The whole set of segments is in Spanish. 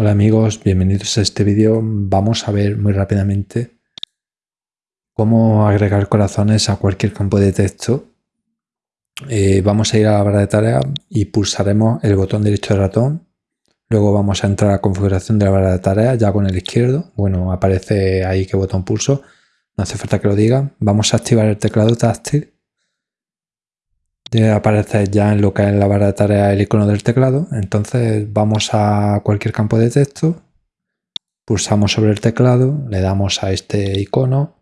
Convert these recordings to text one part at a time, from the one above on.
Hola amigos, bienvenidos a este vídeo. Vamos a ver muy rápidamente cómo agregar corazones a cualquier campo de texto. Eh, vamos a ir a la barra de tareas y pulsaremos el botón derecho del ratón. Luego vamos a entrar a configuración de la barra de tareas ya con el izquierdo. Bueno, aparece ahí qué botón pulso. No hace falta que lo diga. Vamos a activar el teclado táctil aparece ya en lo que es la barra de tareas el icono del teclado. Entonces vamos a cualquier campo de texto, pulsamos sobre el teclado, le damos a este icono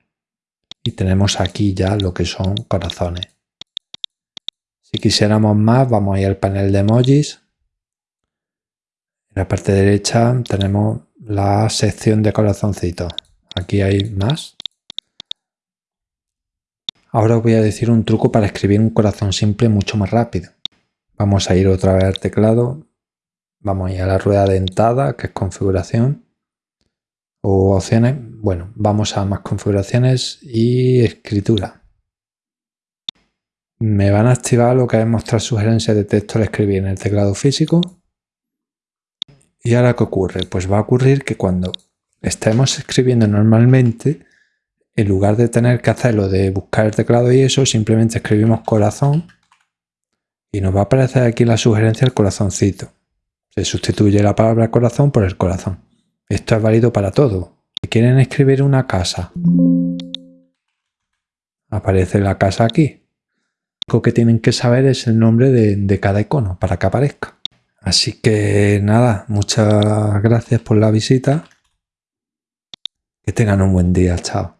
y tenemos aquí ya lo que son corazones. Si quisiéramos más, vamos a ir al panel de emojis. En la parte derecha tenemos la sección de corazoncitos. Aquí hay más. Ahora os voy a decir un truco para escribir un corazón simple mucho más rápido. Vamos a ir otra vez al teclado, vamos a ir a la rueda dentada, que es configuración, o opciones, bueno, vamos a más configuraciones y escritura. Me van a activar lo que es mostrar sugerencias de texto al escribir en el teclado físico. ¿Y ahora qué ocurre? Pues va a ocurrir que cuando estemos escribiendo normalmente, en lugar de tener que hacerlo de buscar el teclado y eso, simplemente escribimos corazón y nos va a aparecer aquí la sugerencia el corazoncito. Se sustituye la palabra corazón por el corazón. Esto es válido para todo. Si quieren escribir una casa, aparece la casa aquí. Lo que tienen que saber es el nombre de, de cada icono para que aparezca. Así que nada, muchas gracias por la visita. Que tengan un buen día. Chao.